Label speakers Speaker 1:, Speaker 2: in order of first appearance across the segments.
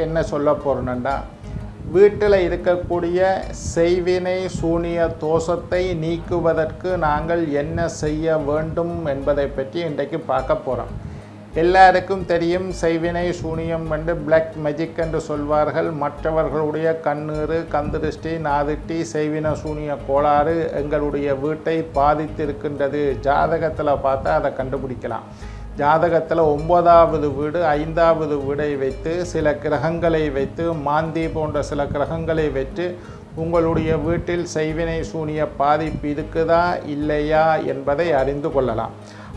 Speaker 1: இன்றைக்கி என்ன சொல்ல போகிறோன்னா வீட்டில் இருக்கக்கூடிய செய்வினை சூனிய தோஷத்தை நீக்குவதற்கு நாங்கள் என்ன செய்ய வேண்டும் என்பதை பற்றி இன்றைக்கு பார்க்க போகிறோம் எல்லாருக்கும் தெரியும் செய்வினை சூனியம் என்று பிளாக் மேஜிக் என்று சொல்வார்கள். மற்றவர்களுடைய கண்ணீர் கந்திருஷ்டி நாதிட்டி செய்வின சூனிய கோளாறு எங்களுடைய வீட்டை பாதித்திருக்கின்றது. ஜாதகத்தில் பார்த்தா அதை கண்டுபிடிக்கலாம். ஜாதகத்தில் ஒன்பதாவது வீடு ஐந்தாவது வீடை வைத்து சில கிரகங்களை வைத்து மாந்தி போன்ற சில கிரகங்களை வைத்து உங்களுடைய வீட்டில் செய்வினை சூனிய பாதிப்பு இருக்குதா இல்லையா என்பதை அறிந்து கொள்ளலாம்.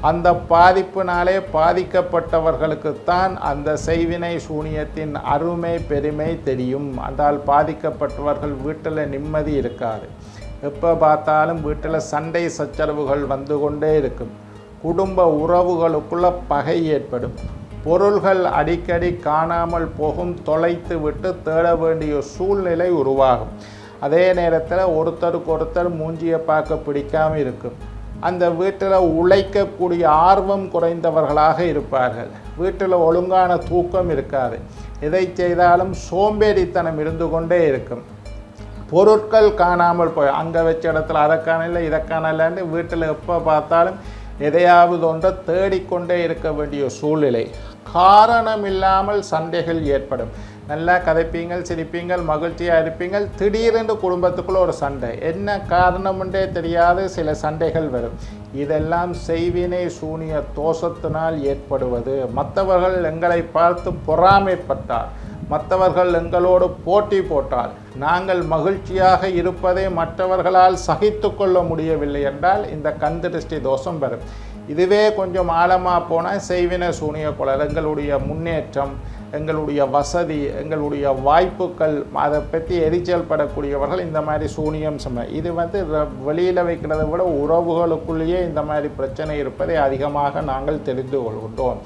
Speaker 1: அந்த பாதிப்பினாலே பாதிக்கப்பட்டவர்களுக்குத்தான் அந்த செய்வினை சூனியத்தின் அருமை பெருமை தெரியும். அதால் பாதிக்கப்பட்டவர்கள் வீட்டில் நிம்மதி இருக்காது. எப்போ பார்த்தாலும் வீட்டில் சண்டை சச்சரவுகள் வந்து கொண்டே இருக்கும். குடும்ப உறவுகளுக்குள்ள பகை ஏற்படும். பொருள்கள் அடிக்கடி காணாமல் போகும் தொலைத்து விட்டு தேட வேண்டிய சூழ்நிலை உருவாகும். அதே நேரத்தில் ஒருத்தருக்கு ஒருத்தர் மூஞ்சியை பார்க்க பிடிக்காமல் இருக்கும். அந்த வீட்டில் உழைக்கக்கூடிய ஆர்வம் குறைந்தவர்களாக இருப்பார்கள். வீட்டில் ஒழுங்கான தூக்கம் இருக்காது. எதை செய்தாலும் சோம்பேறித்தனம் இருந்து கொண்டே இருக்கும். பொருட்கள் காணாமல் போய் அங்கே வச்ச இடத்துல அதை காணல இதை காணலன்னு வீட்டில் எப்போ பார்த்தாலும் எதையாவது ஒன்றை தேடிக்கொண்டே இருக்க வேண்டிய சூழ்நிலை. காரணம் இல்லாமல் சண்டைகள் ஏற்படும். நல்லா கதைப்பீங்கள் சிரிப்பீங்கள் மகிழ்ச்சியாக இருப்பீங்கள். திடீரென்று குடும்பத்துக்குள்ளே ஒரு சண்டை. என்ன காரணமுண்டே தெரியாது சில சண்டைகள் வரும். இதெல்லாம் செய்வினை சூனிய தோஷத்தினால் ஏற்படுவது. மற்றவர்கள் எங்களை பார்த்து பொறாமைப்பட்டார். மற்றவர்கள் எங்களோடு போட்டி போட்டால் நாங்கள் மகிழ்ச்சியாக இருப்பதை மற்றவர்களால் சகித்து கொள்ள முடியவில்லை என்றால் இந்த கந்திருஷ்டி தோஷம் வரும் இதுவே கொஞ்சம் ஆழமாக போனால் செய்வின சூனிய குழல் எங்களுடைய முன்னேற்றம் எங்களுடைய வசதி எங்களுடைய வாய்ப்புகள் அதை பற்றி எரிச்சல் படக்கூடியவர்கள் இந்த மாதிரி சூனியம் சம இது வந்து வெளியில் வைக்கிறதை விட உறவுகளுக்குள்ளேயே இந்த மாதிரி பிரச்சனை இருப்பதை அதிகமாக நாங்கள் தெரிந்து கொள்கின்றோம்.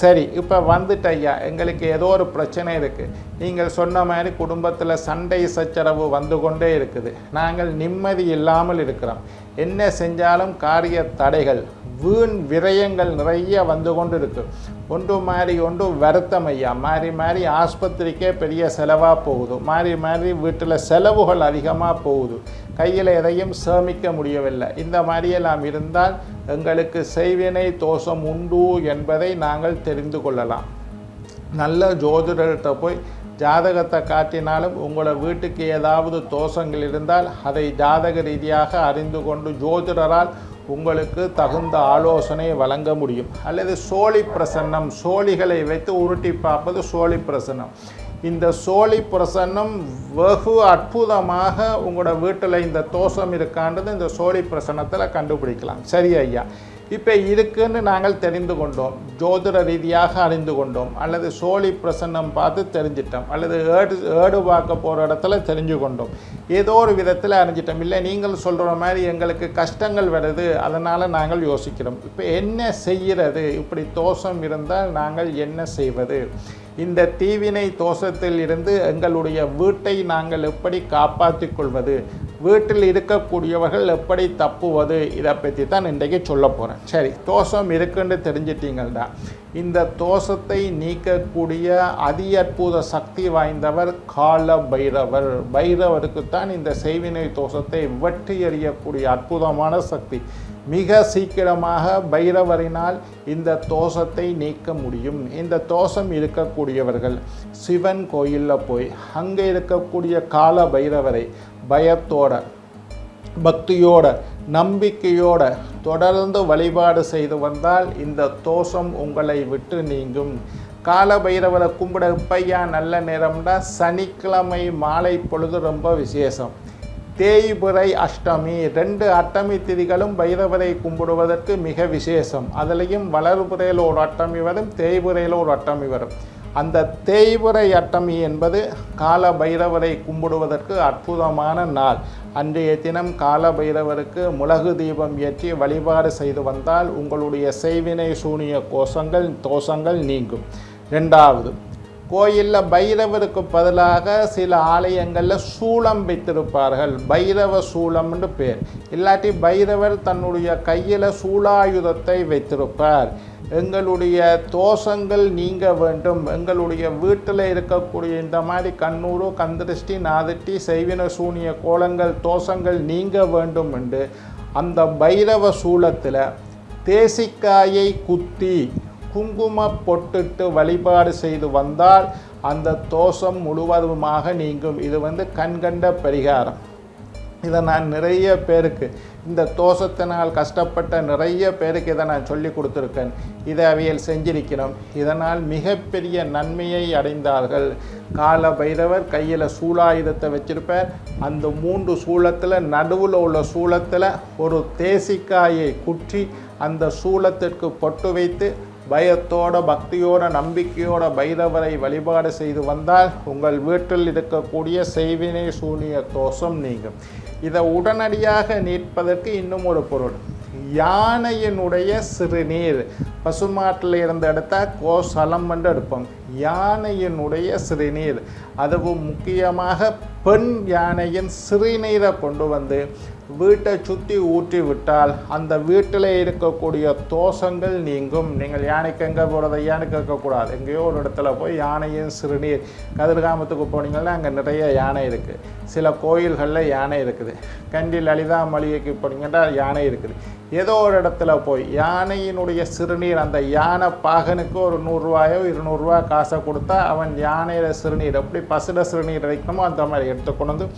Speaker 1: சரி இப்போ வந்துட்டு ஐயா எங்களுக்கு ஏதோ ஒரு பிரச்சனை இருக்குது நீங்கள் சொன்ன மாதிரி குடும்பத்தில் சண்டை சச்சரவு வந்து கொண்டே இருக்குது. நாங்கள் நிம்மதி இல்லாமல் இருக்கிறோம். என்ன செஞ்சாலும் காரிய தடைகள் வீண் விரயங்கள் நிறைய வந்து கொண்டு இருக்கு ஒன்று மாறி ஒன்று வருத்தம் ஐயா. மாறி மாறி ஆஸ்பத்திரிக்கே பெரிய செலவாக போகுது. மாறி மாறி வீட்டில் செலவுகள் அதிகமாக போகுது. கையில் எதையும் சேமிக்க முடியவில்லை. இந்த மாதிரியெல்லாம் இருந்தால் எங்களுக்கு செய்வினை தோஷம் உண்டு என்பதை நாங்கள் தெரிந்து கொள்ளலாம். நல்ல ஜோதிடர்கிட்ட போய் ஜாதகத்தை காட்டினாலும் உங்களை வீட்டுக்கு ஏதாவது தோஷங்கள் இருந்தால் அதை ஜாதக ரீதியாக அறிந்து கொண்டு ஜோதிடரால் உங்களுக்கு தகுந்த ஆலோசனை வழங்க முடியும். அல்லது சோழி பிரசன்னம் சோழிகளை வைத்து உருட்டி பார்ப்பது சோழி பிரசன்னம். இந்த சோழி பிரசன்னம் வெகு அற்புதமாக உங்களோட வீட்டில் இந்த தோஷம் இருக்கான்றது இந்த சோழி பிரசன்னத்தில் கண்டுபிடிக்கலாம். சரி ஐயா. இப்போ இருக்குன்னு நாங்கள் தெரிந்து கொண்டோம். ஜோதிட ரீதியாக அறிந்து கொண்டோம். அல்லது சோழி பிரசன்னம் பார்த்து தெரிஞ்சிட்டோம். அல்லது ஏடு ஏடு பார்க்க போகிற இடத்துல தெரிஞ்சு கொண்டோம். ஏதோ ஒரு விதத்தில் அறிஞ்சிட்டோம். இல்லை நீங்கள் சொல்கிற மாதிரி எங்களுக்கு கஷ்டங்கள் வருது. அதனால் நாங்கள் யோசிக்கிறோம். இப்போ என்ன செய்கிறது? இப்படி தோஷம் இருந்தால் நாங்கள் என்ன செய்வது? இந்த தீவினை தோஷத்தில் இருந்து எங்களுடைய வீட்டை நாங்கள் எப்படி காப்பாற்றிக் கொள்வது? வீட்டில் இருக்கக்கூடியவர்கள் எப்படி தப்புவது? இதை பற்றி தான் இன்றைக்கு சொல்ல போகிறேன் சரி தோஷம் இருக்குன்னு தெரிஞ்சிட்டீங்கள்டா. இந்த தோஷத்தை நீக்கக்கூடிய அதி அற்புத சக்தி வாய்ந்தவர் கால பைரவர் பைரவருக்கு தான் இந்த செய்வினை தோஷத்தை வெற்றி எறியக்கூடிய அற்புதமான சக்தி. மிக சீக்கிரமாக பைரவரினால் இந்த தோஷத்தை நீக்க முடியும். இந்த தோஷம் இருக்கக்கூடியவர்கள் சிவன் கோயிலில் போய் அங்கே இருக்கக்கூடிய கால பைரவரை பயத்தோட பக்தியோட நம்பிக்கையோட தொடர்ந்து வழிபாடு செய்து வந்தால் இந்த தோஷம் உங்களை விட்டு நீங்கும். கால பைரவரை கும்பிட பையா நல்ல நேரம்னா சனிக்கிழமை மாலை பொழுது ரொம்ப விசேஷம். தேய்பிறை அஷ்டமி. ரெண்டு அட்டமி திதிகளும் பைரவரை கும்பிடுவதற்கு மிக விசேஷம். அதுலேயும் வளர்புறையில் ஒரு அட்டமி வரும் தேய்புறையில் ஒரு அட்டமி வரும். அந்த தேய்புரை அட்டமி என்பது கால பைரவரை கும்பிடுவதற்கு அற்புதமான நாள். அன்றைய தினம் கால பைரவருக்கு முளகு தீபம் ஏற்றி வழிபாடு செய்து வந்தால் உங்களுடைய செய்வினை சூனிய கோஷங்கள் தோஷங்கள் நீங்கும். ரெண்டாவது கோயிலில் பைரவருக்கு பதிலாக சில ஆலயங்களில் சூளம் வைத்திருப்பார்கள். பைரவ சூளம்னு பேர். இல்லாட்டி பைரவர் தன்னுடைய கையில் சூளாயுதத்தை வைத்திருப்பார். எங்களுடைய தோஷங்கள் நீங்க வேண்டும். எங்களுடைய வீட்டில் இருக்கக்கூடிய இந்த மாதிரி கண்ணூறு கந்திருஷ்டி நாதிட்டி செய்வின சூனிய கோலங்கள் தோஷங்கள் நீங்க வேண்டும் என்று அந்த பைரவ சூலத்தில் தேசிக்காயை குத்தி குங்கும பொட்டுட்டு வழிபாடு செய்து வந்தால் அந்த தோஷம் முழுவதுமாக நீங்கும். இது வந்து கண்கண்ட பரிகாரம். இதை நான் நிறைய பேருக்கு இந்த தோஷத்தினால் கஷ்டப்பட்ட நிறைய பேருக்கு இதை நான் சொல்லி கொடுத்துருக்கேன். இதை அவையில் செஞ்சிருக்கிறோம். இதனால் மிகப்பெரிய நன்மையை அடைந்தார்கள். கால பைரவர் கையில் சூலாயுதத்தை வச்சிருப்பார். அந்த மூன்று சூலத்தில் நடுவில் உள்ள சூலத்தில் ஒரு தேசிக்காயை குற்றி அந்த சூலத்திற்கு பொட்டு வைத்து பயத்தோட பக்தியோட நம்பிக்கையோட பைரவரை வழிபாடு செய்து வந்தால் உங்கள் வீட்டில் இருக்கக்கூடிய செய்வினை சூனிய தோஷம் நீங்கும். இதை உடனடியாக நீட்பதற்கு இன்னும் ஒரு பொருள். யானையினுடைய சிறுநீர். பசுமாட்டில் இருந்து எடுத்தால் கோசலம் என்று எடுப்போம். யானையினுடைய சிறுநீர். அதுவும் முக்கியமாக பெண் யானையின் சிறுநீரை கொண்டு வந்து வீட்டை சுற்றி ஊற்றி விட்டால் அந்த வீட்டில் இருக்கக்கூடிய தோஷங்கள் நீங்கும். நீங்கள் யானைக்கு எங்கே போகிறத யானை கேட்கக்கூடாது. எங்கேயோ ஒரு இடத்துல போய் யானையின் சிறுநீர் கதிர்காமத்துக்கு போனீங்கன்னா அங்கே நிறைய யானை இருக்குது சில கோயில்களில் யானை இருக்குது. கண்டி லலிதா மளிகைக்கு போனீங்கன்னா யானை இருக்குது. ஏதோ ஒரு இடத்துல போய் யானையினுடைய சிறுநீர் அந்த யானை பாகனுக்கு ஒரு நூறுரூவாயோ இருநூறுவா காசை கொடுத்தா அவன் யானையில சிறுநீர் எப்படி பசுட சிறுநீர் வைக்கணுமோ அந்த மாதிரி எடுத்து கொண்டு வந்து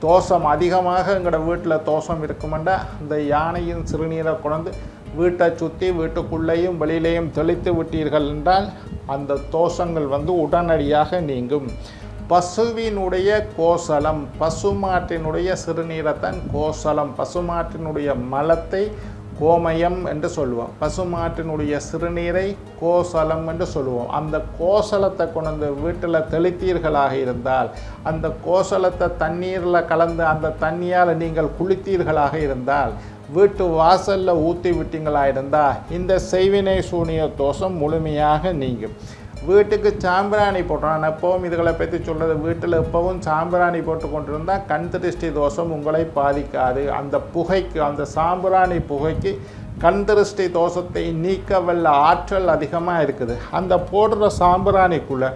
Speaker 1: தோஷம் அதிகமாக எங்களோட வீட்டில் தோஷம் இருக்குமெண்டா அந்த யானையின் சிறுநீரை கொண்டு வீட்டை சுற்றி வீட்டுக்குள்ளேயும் வெளியிலேயும் தெளித்து விட்டீர்கள் என்றால் அந்த தோஷங்கள் வந்து உடனடியாக நீங்கும். பசுவினுடைய கோசலம் பசுமாட்டினுடைய சிறுநீரைத்தான் கோசலம். பசுமாட்டினுடைய மலத்தை கோமயம் என்று சொல்லுவோம். பசுமாட்டினுடைய சிறுநீரை கோசலம் என்று சொல்லுவோம். அந்த கோசலத்தை கொண்டு வீட்டில் தெளித்தீர்களாக இருந்தால் அந்த கோசலத்தை தண்ணீரில் கலந்து அந்த தண்ணியால் நீங்கள் குளித்தீர்களாக இருந்தால் வீட்டு வாசலில் ஊற்றி விட்டீங்களா இருந்தால் இந்த செய்வினை சூனிய தோஷம் முழுமையாக நீங்கும். வீட்டுக்கு சாம்பிராணி போட்டோம். நான் எப்பவும் இதுகளை பற்றி சொல்கிறது வீட்டில் எப்பவும் சாம்பிராணி போட்டு கொண்டிருந்தால் கண் திருஷ்டி தோஷம் உங்களை பாதிக்காது. அந்த புகைக்கு அந்த சாம்பிராணி புகைக்கு கண் திருஷ்டி தோஷத்தை நீக்க வல்ல ஆற்றல் அதிகமாக இருக்குது. அந்த போடுற சாம்பிராணிக்குள்ளே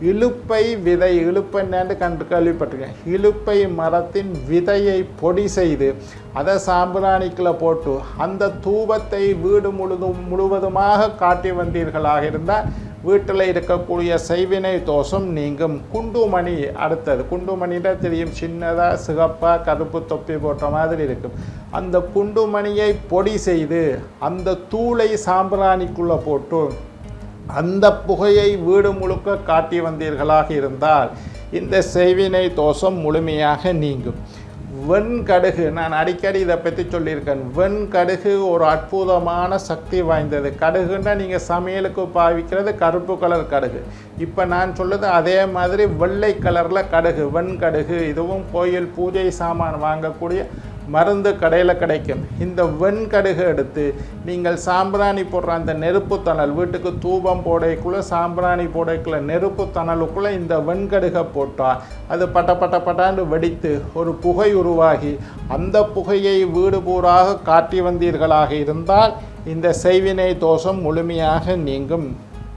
Speaker 1: இலுப்பை விதை இலுப்பை என்னன்னு கண்டு கேள்விப்பட்டிருக்கேன். இலுப்பை மரத்தின் விதையை பொடி செய்து அதை சாம்பிராணிக்குள்ளே போட்டு அந்த தூபத்தை வீடு முழுதும் முழுவதுமாக காட்டி வந்தீர்களாக இருந்தால் வீட்டில் இருக்கக்கூடிய செய்வினை தோஷம் நீங்கும். குண்டுமணி அடுத்தது. குண்டுமணின்னா தெரியும் சின்னதாக சிகப்பாக கருப்பு தொப்பி போட்ட மாதிரி இருக்கும். அந்த குண்டுமணியை பொடி செய்து அந்த தூளை சாம்பிராணிக்குள்ளே போட்டு அந்த புகையை வீடு முழுக்க காட்டி வந்தீர்களாக இருந்தால் இந்த செய்வினை தோஷம் முழுமையாக நீங்கும். வெண்கடுகு நான் அடிக்கடி இதை பற்றி சொல்லியிருக்கேன். வெண்கடுகு ஒரு அற்புதமான சக்தி வாய்ந்தது. கடுகுன்னா நீங்கள் சமையலுக்கு பாவிக்கிறது கருப்பு கலர் கடுகு. இப்போ நான் சொல்லுது அதே மாதிரி வெள்ளை கலரில் கடுகு வெண்கடுகு இதுவும் கோயில் பூஜை சாமான் வாங்கக்கூடிய மருந்து கடையில் கிடைக்கும். இந்த வெண்கடுகு எடுத்து நீங்கள் சாம்பிராணி போடுற அந்த நெருப்பு தணல் வீட்டுக்கு தூபம் போடைக்குள்ளே சாம்பிராணி போடைக்குள்ளே நெருப்பு தணலுக்குள்ளே இந்த வெண்கடுகை போட்டால் அது பட்ட பட்ட பட்டாண்டு வெடித்து ஒரு புகை உருவாகி அந்த புகையை வீடு பூராக காட்டி வந்தீர்களாக இருந்தால் இந்த செய்வினை தோஷம் முழுமையாக நீங்கும்.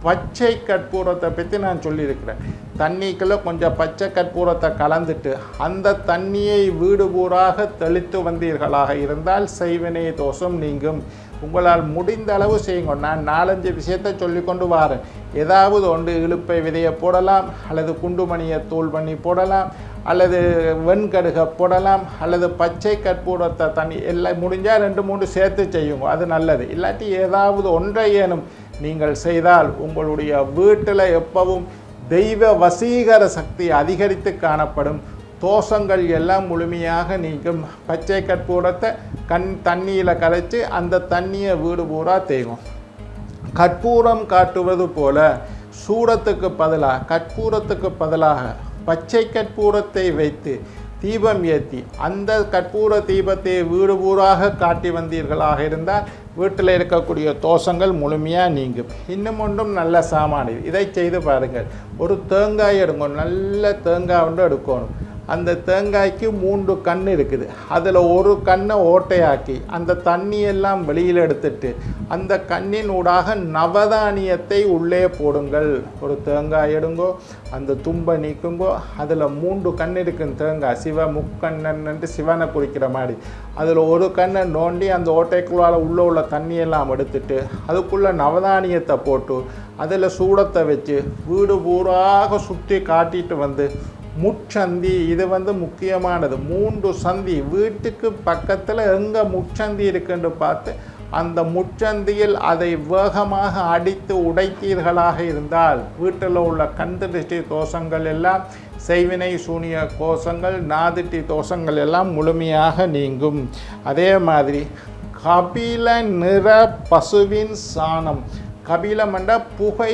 Speaker 1: பச்சை கற்பூரத்தை பற்றி நான் சொல்லியிருக்கிறேன். தண்ணிக்குள்ளே கொஞ்சம் பச்சை கற்பூரத்தை கலந்துட்டு அந்த தண்ணியை வீடு பூராக தெளித்து வந்தீர்களாக இருந்தால் செய்வினை தோஷம் நீங்கும். உங்களால் முடிந்த அளவு செய்யுங்க. நான் நாலஞ்சு விஷயத்தை சொல்லி கொண்டு வரேன். ஏதாவது ஒன்று இழுப்பை விதையை போடலாம் அல்லது குண்டுமணியை தூள் பண்ணி போடலாம் அல்லது வெண்கடுகை போடலாம் அல்லது பச்சை கற்பூரத்தை தண்ணி எல்லாம் முடிஞ்சால் ரெண்டு மூணு சேர்த்து செய்யுங்க. அது நல்லது. இல்லாட்டி ஏதாவது ஒன்றை ஏனும் நீங்கள் செய்தால் உங்களுடைய வீட்டில் எப்பவும் தெய்வ வசீகர சக்தி அதிகரித்து காணப்படும். தோஷங்கள் எல்லாம் முழுமையாக நீங்கும். பச்சை கற்பூரத்தை கண் தண்ணியில் கரைச்சி அந்த தண்ணியை வீடு பூரா தேயும் கற்பூரம் காட்டுவது போல சூடத்துக்கு பதிலாக கற்பூரத்துக்கு பதிலாக பச்சை கற்பூரத்தை வைத்து தீபம் ஏற்றி அந்த கற்பூர தீபத்தை வீடு பூராக காட்டி வந்தீர்களாக இருந்தால் வீட்டில் இருக்கக்கூடிய தோஷங்கள் முழுமையாக நீங்கும். இன்னும் ஒன்றும் நல்ல சாமான் இதை செய்து பாருங்கள். ஒரு தேங்காய் எடுங்க நல்ல தேங்காய் ஒன்று எடுக்கணும். அந்த தேங்காய்க்கு மூன்று கண் இருக்குது. அதில் ஒரு கண்ணை ஓட்டையாக்கி அந்த தண்ணியெல்லாம் வெளியில் எடுத்துட்டு அந்த கண்ணின் ஊடாக நவதானியத்தை உள்ளே போடுங்கள். ஒரு தேங்காய் எடுங்கோ அந்த தும்பை நீக்குங்கோ அதில் மூன்று கண் இருக்கும் தேங்காய். சிவ முக்கண்ணன்ட்டு சிவனை குறிக்கிற மாதிரி. அதில் ஒரு கண்ணை நோண்டி அந்த ஓட்டைக்குள்ளால் உள்ளே உள்ள தண்ணியெல்லாம் எடுத்துட்டு அதுக்குள்ளே நவதானியத்தை போட்டு அதில் சூடத்தை வச்சு வீடு பூராக சுற்றி காட்டிட்டு வந்து முச்சந்தி இது வந்து முக்கியமானது. மூன்று சந்தி வீட்டுக்கு பக்கத்தில் எங்கே முச்சந்தி இருக்குன்னு பார்த்து அந்த முச்சந்தியில் அதை வேகமாக அடித்து உடைத்தீர்களாக இருந்தால் வீட்டில் உள்ள கந்திருஷ்டி தோஷங்கள் எல்லாம் செய்வினை சூனிய கோஷங்கள் நாதிட்டி தோஷங்கள் எல்லாம் முழுமையாக நீங்கும். அதே மாதிரி கபில நிற பசுவின் சாணம். கபிலம் என்ற புகை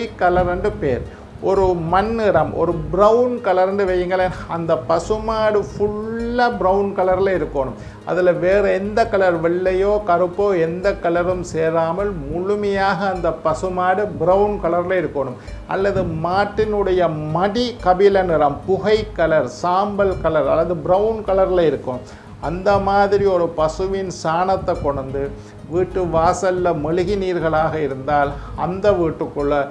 Speaker 1: என்று பேர். ஒரு மண் நிறம் ஒரு ப்ரௌன் கலர்னு வையுங்களேன் அந்த பசுமாடு ஃபுல்லாக ப்ரௌன் கலரில் இருக்கணும். அதில் வேறு எந்த கலர் வெள்ளையோ கருப்போ எந்த கலரும் சேராமல் முழுமையாக அந்த பசுமாடு ப்ரௌன் கலரில் இருக்கணும். அல்லது மாட்டினுடைய மடி கபில நிறம் புகை கலர் சாம்பல் கலர் அல்லது ப்ரௌன் கலரில் இருக்கும். அந்த மாதிரி ஒரு பசுவின் சாணத்தை கொண்டு வீட்டு வாசலில் மெழுகி நீர்களாக இருந்தால் அந்த வீட்டுக்குள்ளே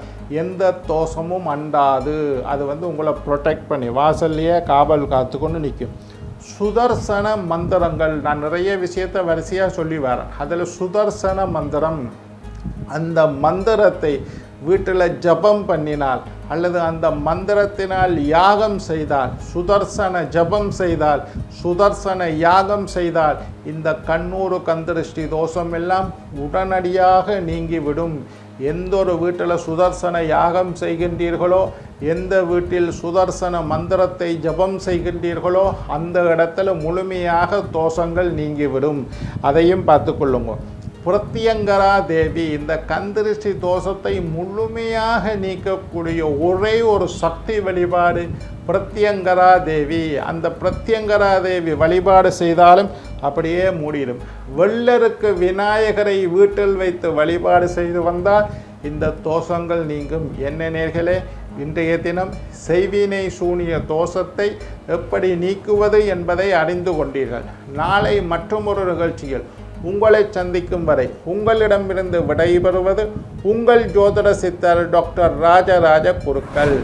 Speaker 1: எந்த தோஷமும் அண்டாது. அது வந்து உங்களை ப்ரொடெக்ட் பண்ணி வாசல்லையே காவல் காத்துக்கொண்டு நிற்கும் சுதர்சன மந்திரங்கள் நான் நிறைய விஷயத்தை வரிசையாக சொல்லி வரேன். அதில் சுதர்சன மந்திரம் அந்த மந்திரத்தை வீட்டில் ஜபம் பண்ணினால் அல்லது அந்த மந்திரத்தினால் யாகம் செய்தால் சுதர்சன ஜபம் செய்தால் சுதர்சன யாகம் செய்தால் இந்த கண்ணூறு கந்திருஷ்டி தோஷம் எல்லாம் உடனடியாக நீங்கிவிடும். எந்த ஒரு வீட்டில் சுதர்சன யாகம் செய்கின்றீர்களோ எந்த வீட்டில் சுதர்சன மந்திரத்தை ஜபம் செய்கின்றீர்களோ அந்த இடத்துல முழுமையாக தோஷங்கள் நீங்கிவிடும். அதையும் பார்த்துக்கொள்ளுங்க பிரத்யங்கரா தேவி இந்த கந்திருஷ்டி தோஷத்தை முழுமையாக நீக்கக்கூடிய ஒரே ஒரு சக்தி வழிபாடு பிரத்யங்கரா தேவி. அந்த பிரத்யங்கரா தேவி வழிபாடு செய்தாலும் அப்படியே மூடிடும். வெள்ளருக்கு விநாயகரை வீட்டில் வைத்து வழிபாடு செய்து வந்தால் இந்த தோஷங்கள் நீங்கும். என்ன நேர்களே இன்றைய தினம் செய்வினை சூனிய தோஷத்தை எப்படி நீக்குவது என்பதை அறிந்து கொண்டீர்கள். நாளை மற்றொரு நிகழ்ச்சியில் உங்களை சந்திக்கும் வரை உங்களிடமிருந்து விடைபெறுவது உங்கள் ஜோதிட சித்தர் டாக்டர் ராஜராஜ குருக்கள்.